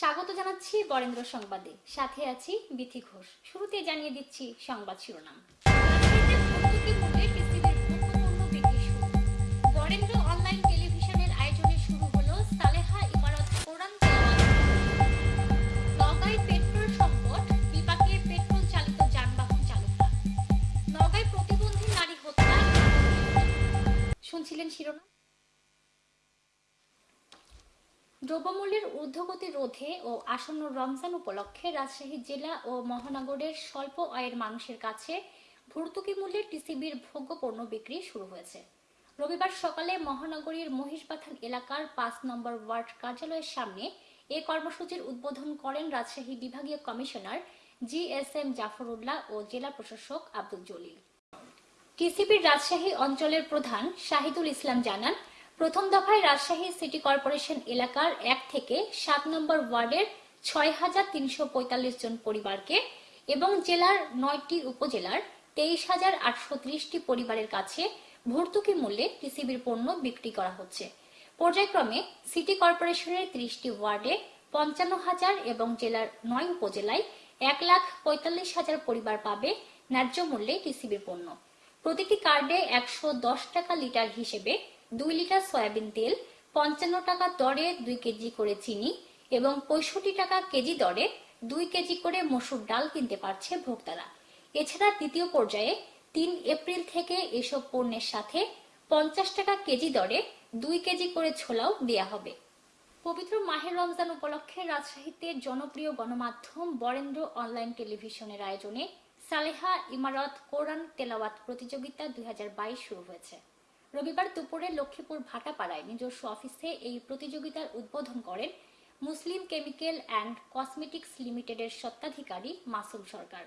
স্বাগত জানাচ্ছি বরেন্দ্র সংবাদে। সাথে আছি বিথি ঘোষ। শুরুতে জানিয়ে দিচ্ছি সংবাদ শিরোনাম। টেলিভিশনের শুরু হলো সালেহা ইমারত। পেট্রোল সংকট পেট্রোল চালিত যানবাহন প্রতিবন্ধী নারী হত্যা। শুনছিলেন শিরোনাম? দ্রব্যমূল্যের ঊর্ধ্বগতি রোধে ও আসন্ন রমজান উপলক্ষে রাজশাহী জেলা ও মহানগরের স্বল্প আয়ের মানুষের কাছে ভর্তুকি মূল্যে টিসিবির ভোগ্য পণ্য বিক্রি শুরু হয়েছে। রবিবার সকালে মহানগরীর মহিষবাথান এলাকার পাঁচ নম্বর ওয়ার্ড কার্যালয়ের সামনে এ কর্মসূচির উদ্বোধন করেন রাজশাহী বিভাগীয় commissioner G S M Zafrullah ও জেলা প্রশাসক আব্দুল জলিল। টিসিবির রাজশাহী অঞ্চলের প্রধান শাহিদুল ইসলাম জানান প্রথম দফায় রাজশাহী সিটি কর্পোরেশন এলাকার এক থেকে সাত নম্বর ওয়ার্ডের ছয় হাজার তিনশো পঁয়তাল্লিশ জন পরিবারকে এবং জেলার নয়টি উপজেলার তেইশ হাজার আটশো ত্রিশটি পরিবারের কাছে ভর্তুকি মূল্যে টিসিবির পণ্য বিক্রি করা হচ্ছে। পর্যায়ক্রমে সিটি কর্পোরেশনের ত্রিশটি ওয়ার্ডে পঞ্চান্ন হাজার এবং জেলার নয় উপজেলায় এক লাখ পঁয়তাল্লিশ হাজার পরিবার পাবে ন্যায্য মূল্যে টিসিবির পণ্য। প্রতিটি কার্ডে একশো দশ টাকা লিটার হিসেবে দুই লিটার সয়াবিন তেল, পঞ্চান্ন টাকা দরে দুই কেজি করে চিনি এবং পঁয়ষট্টি টাকা কেজি দরে দুই কেজি করে মসুর ডাল কিনতে পারছে ভোক্তারা। এছাড়া দ্বিতীয় পর্যায়ে তিন এপ্রিল থেকে এসব পণ্যের সাথে পঞ্চাশ টাকা কেজি দরে দুই কেজি করে ছোলাও দেয়া হবে। পবিত্র মাহের রমজান উপলক্ষে রাজশাহীতে জনপ্রিয় গণমাধ্যম বরেন্দ্র অনলাইন টেলিভিশনের আয়োজনে সালেহা ইমারত কোরআন তেলাওয়াত প্রতিযোগিতা দুই হাজার বাইশ শুরু হয়েছে। রবিবার দুপুরে লক্ষ্মীপুর ভাটাপাড়ায় নিজস্ব অফিসে এই প্রতিযোগিতার উদ্বোধন করেন মুসলিম কেমিক্যাল অ্যান্ড কসমেটিক্স লিমিটেডের স্বত্বাধিকারী মাসুম সরকার।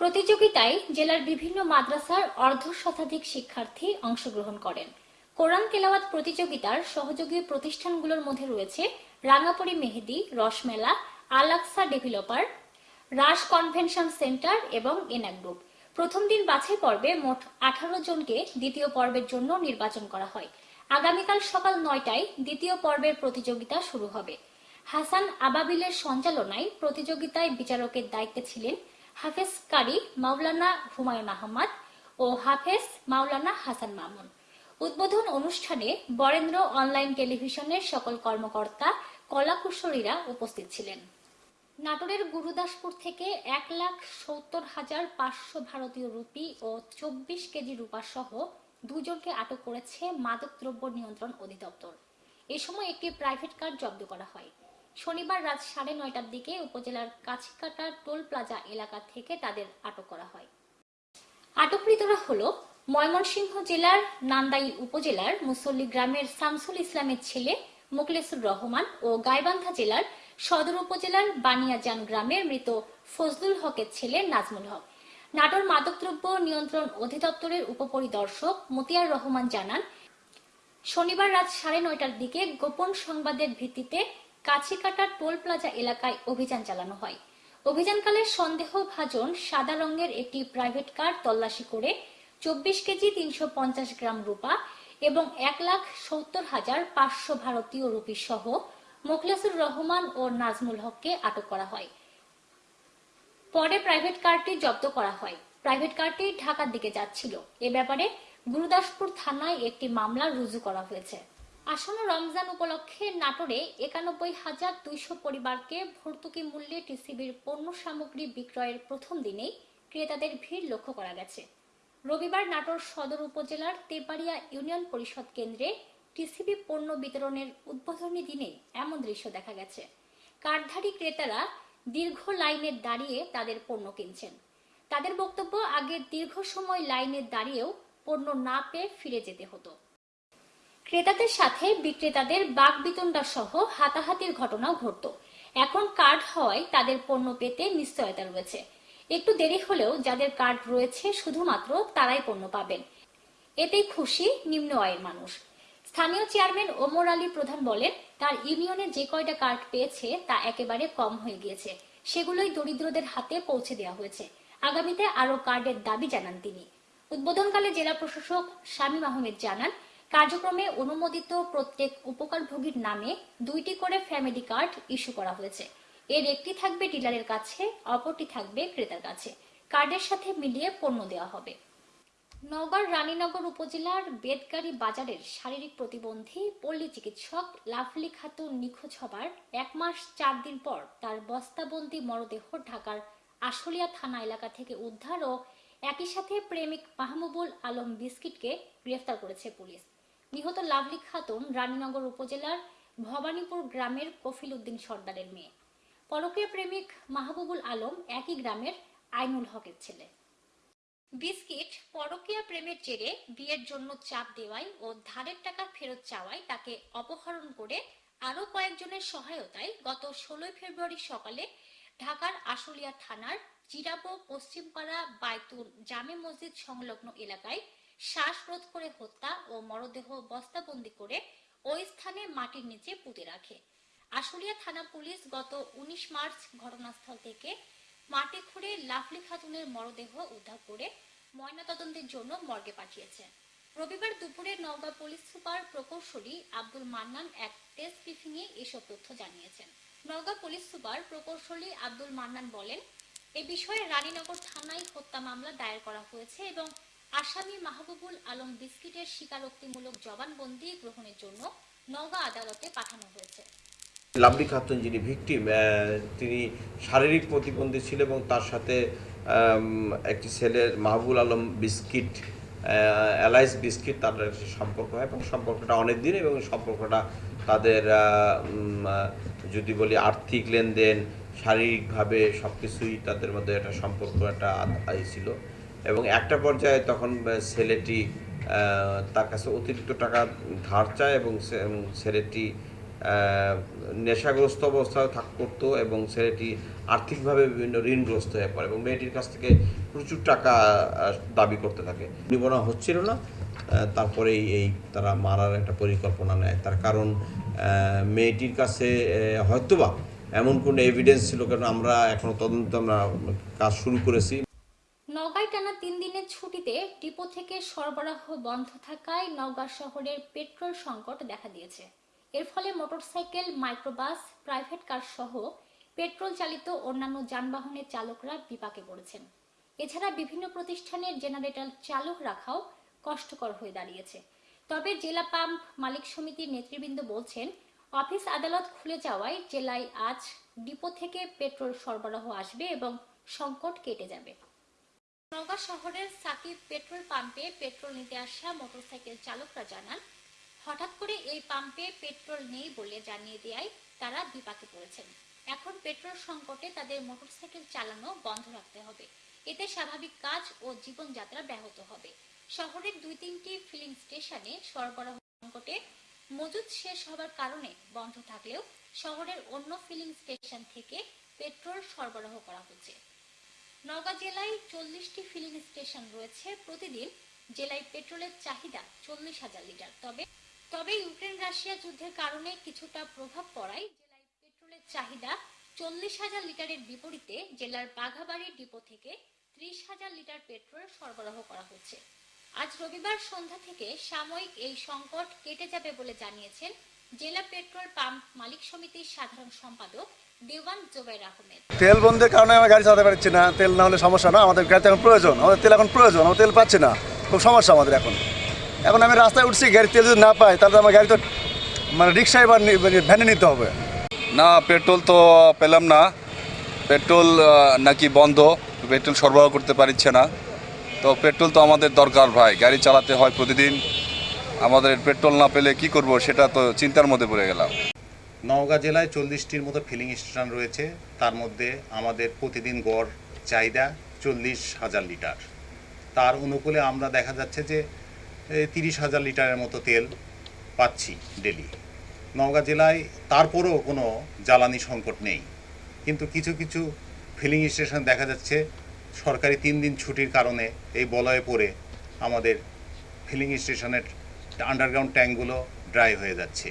প্রতিযোগিতায় জেলার বিভিন্ন মাদ্রাসার অর্ধ শতাধিক শিক্ষার্থী অংশগ্রহণ করেন। কোরআন তেলাওয়াত প্রতিযোগিতার সহযোগী প্রতিষ্ঠানগুলোর মধ্যে রয়েছে রাঙাপড়ি মেহেদি, রসমেলা আলাক্সা ডেভেলপার রাস কনভেনশন সেন্টার এবং এনাক গ্রুপ। প্রথম দিন বাছাই পর্বে মোট আঠারো জনকে দ্বিতীয় পর্বের জন্য নির্বাচন করা হয়। আগামীকাল সকাল নয়টায় দ্বিতীয় পর্বের প্রতিযোগিতা শুরু হবে। হাসান আবাবিলের সঞ্চালনায় প্রতিযোগিতায় বিচারকের দায়িত্বে ছিলেন হাফেজ কারি মাওলানা হুমায়ুন আহমদ ও হাফেজ মাওলানা হাসান মামুন। উদ্বোধন অনুষ্ঠানে বরেন্দ্র অনলাইন টেলিভিশনের সকল কর্মকর্তা, কলাকুশলীরা উপস্থিত ছিলেন। নাটোরের গুরুদাসপুর থেকে এক লাখ সত্তর হাজার পাঁচশো ভারতীয় রুপি ও চব্বিশ কেজি রূপা সহ দুজনকে আটক করেছে মাদকদ্রব্য নিয়ন্ত্রণ অধিদপ্তর। এ সময় একটি প্রাইভেট কার জব্দ করা হয়। শনিবার রাত সাড়ে নয়টার দিকে উপজেলার কাছিকাটা টোল প্লাজা এলাকা থেকে তাদের আটক করা হয়। আটককৃতরা হল ময়মনসিংহ জেলার নান্দাই উপজেলার মুসল্লি গ্রামের শামসুল ইসলামের ছেলে মোকলেসুর রহমান ও গাইবান্ধা জেলার সদর উপজেলার বানিয়াজান গ্রামের মৃত ফজলুল হকের ছেলে নাজমুল হক। নাটোর মাদকদ্রব্য নিয়ন্ত্রণ অধিদপ্তরের উপপরিদর্শক মতিয়ার রহমান জানান, শনিবার রাত সাড়ে নয়টার দিকে গোপন সংবাদের ভিত্তিতে কাছিকাটা টোল প্লাজা এলাকায় অভিযান চালানো হয়। অভিযানকালে সন্দেহভাজন সাদা রঙের একটি প্রাইভেট কার তল্লাশি করে চব্বিশ কেজি তিনশো পঞ্চাশ গ্রাম রূপা এবং এক লাখ সত্তর হাজার পাঁচশো ভারতীয় রুপি সহ মোখলেসুর রহমান ও নাজমুল হককে আটক করা হয়। পরে প্রাইভেট কারটি জব্দ করা হয়। প্রাইভেট কারটি ঢাকার দিকে যাচ্ছিল। এ ব্যাপারে গুরুদাসপুর থানায় একটি মামলা রুজু করা হয়েছে। আসন্ন রমজান উপলক্ষে নাটোরে একানব্বই হাজার দুইশো পরিবারকে ভর্তুকি মূল্যে টিসিবির পণ্য সামগ্রী বিক্রয়ের প্রথম দিনেই ক্রেতাদের ভিড় লক্ষ্য করা গেছে। রবিবার নাটোর সদর উপজেলার তেপাড়িয়া ইউনিয়ন পরিষদ কেন্দ্রে টিসিবি পণ্য বিতরণের উদ্বোধনী দিনে এমন দৃশ্য দেখা গেছে। কার্ডধারী ক্রেতারা দীর্ঘ লাইনে দাঁড়িয়ে তাদের পণ্য কিনছেন। তাদের বক্তব্য, আগে দীর্ঘ সময় লাইনে দাঁড়িয়েও পণ্য না পেয়ে ফিরে যেতে হতো। ক্রেতাদের সাথে বিক্রেতাদের বাক বিতণ্ডা সহ হাতাহাতির ঘটনাও ঘটত। এখন কার্ড হওয়ায় তাদের পণ্য পেতে নিশ্চয়তা রয়েছে। একটু দেরি হলেও যাদের কার্ড রয়েছে, শুধুমাত্র তারাই পণ্য পাবেন। এতেই খুশি নিম্ন আয়ের মানুষ। স্থানীয় চেয়ারম্যান ওমর আলী প্রধান বলেন, তার ইউনিয়নে যে কয়টা কার্ড পেয়েছে তা একেবারে কম হয়ে গিয়েছে। সেগুলোই দরিদ্রদের হাতে পৌঁছে দেওয়া হয়েছে। আগামীতে আরও কার্ডের দাবি জানান তিনি। উদ্বোধনকালে জেলা প্রশাসক শামীম আহমেদ জানান, কার্যক্রমে অনুমোদিত প্রত্যেক উপকারভোগীর নামে দুইটি করে ফ্যামিলি কার্ড ইস্যু করা হয়েছে। এর একটি থাকবে ডিলারের কাছে, অপরটি থাকবে ক্রেতার কাছে। কার্ডের সাথে মিলিয়ে পণ্য দেওয়া হবে। নওগাঁর রানীনগর উপজেলার বেদগাড়ি বাজারের শারীরিক প্রতিবন্ধী পল্লী চিকিৎসক লাভলি খাতুন নিখোঁজ হবার এক মাস চার দিন পর তার বস্তাবন্দি মরদেহ ঢাকার আশুলিয়া থানা এলাকা থেকে উদ্ধার ও একই সাথে প্রেমিক মাহমুবুল আলম বিস্কিটকে গ্রেফতার করেছে পুলিশ। নিহত লাভলি খাতুন রানীনগর উপজেলার ভবানীপুর গ্রামের কফিল উদ্দিন সর্দারের মেয়ে। পরকীয় প্রেমিক মাহবুবুল আলম একই গ্রামের আইনুল হকের ছেলে। বিস্কিট পরকীয়া প্রেমের জেরে বিয়ের জন্য চাপ দেওয়ায় ও ধারের টাকা ফেরত চাওয়ায় তাকে অপহরণ করে আরও কয়েকজনের সহায়তায় গত ষোলোই ফেব্রুয়ারি সকালে ঢাকার আশুলিয়া থানার জিরাবো পশ্চিমপাড়া বাইতুল জামে মসজিদ সংলগ্ন এলাকায় শ্বাসরোধ করে হত্যা ও মরদেহ বস্তাবন্দি করে ওই স্থানে মাটির নিচে পুঁতে রাখে। আশুলিয়া থানা পুলিশ গত উনিশ মার্চ ঘটনাস্থল থেকে মাটি খুঁড়ে লাফলি খাতুনের মরদেহ উদ্ধার করে ময়নাতদন্তের জন্য মর্গে পাঠিয়েছে। রবিবার দুপুরে নওগাঁ পুলিশ সুপার প্রকৌশলী আব্দুল মান্নান এক প্রেস এ এসব তথ্য জানিয়েছেন। নওগাঁ পুলিশ সুপার প্রকৌশলী আব্দুল মান্নান বলেন, এ বিষয়ে রানীনগর থানায় হত্যা মামলা দায়ের করা হয়েছে এবং আসামি মাহবুবুল আলম বিস্কিটের স্বীকারোক্তিমূলক জবানবন্দি গ্রহণের জন্য নওগাঁ আদালতে পাঠানো হয়েছে। লাভলি খাতুন যিনি ভিকটিম তিনি শারীরিক প্রতিবন্ধী ছিল এবং তার সাথে একটি ছেলের Mahbul Alam biscuit alias biscuit তাদের সম্পর্ক হয় এবং সম্পর্কটা অনেক দিন এবং সম্পর্কটা তাদের যদি বলি আর্থিক লেনদেন, শারীরিকভাবে সব কিছুই তাদের মধ্যে একটা সম্পর্ক, একটা ছিল। এবং একটা পর্যায়ে তখন ছেলেটি তার কাছে অতিরিক্ত টাকা ধার চায় এবং ছেলেটি নেশাগ্রস্ত অবস্থায় থাক করতো এবং ছেলেটি আর্থিকভাবে বিভিন্ন ঋণগ্রস্ত হয়ে পড়ে এবং মেয়েটির কাছ থেকে প্রচুর টাকা দাবি করতে থাকে। নিবনা হচ্ছিল না তারপরেই এই তারা মারার একটা পরিকল্পনা নেয়। তার কারণ মেয়েটির কাছে হয়তোবা এমন কোনো এভিডেন্স ছিল, কারণ আমরা এখনও তদন্ত, আমরা কাজ শুরু করেছি। নওগাঁয় টানা তিন দিনের ছুটিতে ডিপো থেকে সরবরাহ বন্ধ থাকায় নওগাঁ শহরের পেট্রোল সংকট দেখা দিয়েছে। এর ফলে মোটরসাইকেল, মাইক্রোবাস, প্রাইভেট কার সহ পেট্রোল চালিত অন্যান্য যানবাহনের চালকরা বিপাকে পড়েছেন। এছাড়া বিভিন্ন প্রতিষ্ঠানের জেনারেটর চালু রাখাও কষ্টকর হয়ে দাঁড়িয়েছে। তবে জেলা পাম্প মালিক সমিতির নেতৃবৃন্দ বলছেন, অফিস আদালত খুলে যাওয়ায় জেলায় আজ ডিপো থেকে পেট্রোল সরবরাহ আসবে এবং সংকট কেটে যাবে। নওগাঁ শহরের সাকিব পেট্রোল পাম্পে পেট্রোল নিতে আসা মোটরসাইকেল চালকরা জানান হঠাৎ করে এই পাম্পে পেট্রোল নেই বলে জানিয়ে দেয় তারা বিপাকে পড়েছেন। এখন পেট্রোল সংকটে তাদের মোটরসাইকেল চালানো বন্ধ রাখতে হবে। এতে স্বাভাবিক কাজ ও জীবনযাত্রা ব্যাহত হবে। শহরের দুই তিনটি ফিলিং স্টেশনে সরবরাহ সংকটে মজুদ শেষ হবার কারণে বন্ধ থাকলেও শহরের অন্য ফিলিং স্টেশন থেকে পেট্রোল সরবরাহ করা হচ্ছে। নওগাঁ জেলায় চল্লিশটি ফিলিং স্টেশন রয়েছে। প্রতিদিন জেলায় পেট্রোলের চাহিদা চল্লিশ হাজার লিটার। তবে তবে ইউক্রেন রাশিয়া যুদ্ধের কারণে কিছুটা প্রভাব পড়ায় জেলায় পেট্রোলের চাহিদা চল্লিশ হাজার লিটারের বিপরীতে জেলার বাঘাবাড়ি ডিপো থেকে ত্রিশ হাজার লিটার পেট্রোল সরবরাহ করা হচ্ছে। আজ রবিবার সন্ধ্যা থেকে সাময়িক এই সংকট কেটে যাবে বলে জানিয়েছেন জেলা পেট্রোল পাম্প মালিক সমিতির সাধারণ সম্পাদক তেল বন্ধের কারণে আমরা গাড়ি চালাতে পারছি না, তেল না হলে সমস্যা না, আমাদের গাড়িতে এখন প্রয়োজন, আমাদের তেল এখন প্রয়োজন আমরা তেল পাচ্ছি না, খুব সমস্যা আমাদের এখন। এখন আমি রাস্তায় উঠছি গাড়ি তেল যদি না পাই তাহলে আমার গাড়ি তো মানে রিক্সায় বা মানে ভ্যানে নিতে হবে। না পেট্রোল তো পেলাম না। পেট্রোল নাকি বন্ধ পেট্রোল সরবরাহ করতে পারছে না। তো পেট্রোল তো আমাদের দরকার ভাই গাড়ি চালাতে হয় প্রতিদিন। আমাদের পেট্রোল না পেলে কি করব সেটা তো চিন্তার মধ্যে পড়ে গেলাম। নওগাঁ জেলায় চল্লিশটির মতো ফিলিং স্টেশন রয়েছে। তার মধ্যে আমাদের প্রতিদিন গড় চাহিদা চল্লিশ হাজার লিটার। তার অনুকূলে আমরা দেখা যাচ্ছে যে তিরিশ হাজার লিটারের মতো তেল পাচ্ছি ডেলি। নওগাঁ জেলায় তারপরেও কোনো জ্বালানি সংকট নেই। কিন্তু কিছু কিছু ফিলিং স্টেশন দেখা যাচ্ছে, সরকারি তিন দিন ছুটির কারণে এই বলয়ে পড়ে আমাদের ফিলিং স্টেশনের আন্ডারগ্রাউন্ড ট্যাঙ্কগুলো ড্রাই হয়ে যাচ্ছে।